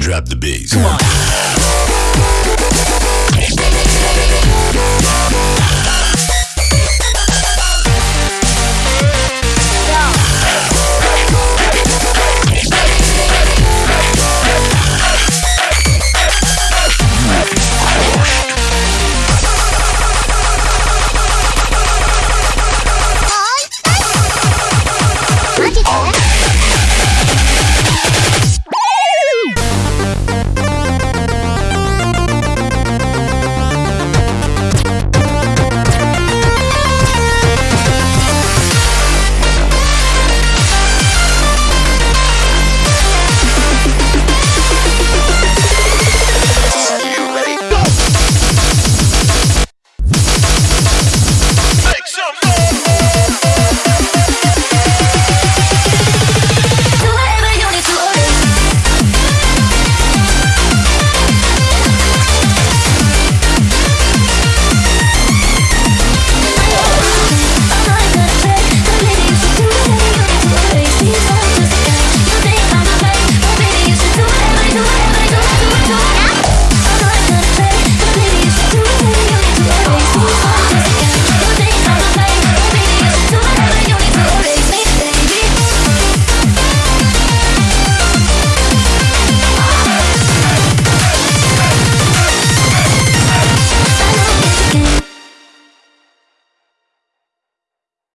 Drop the bass. Come on.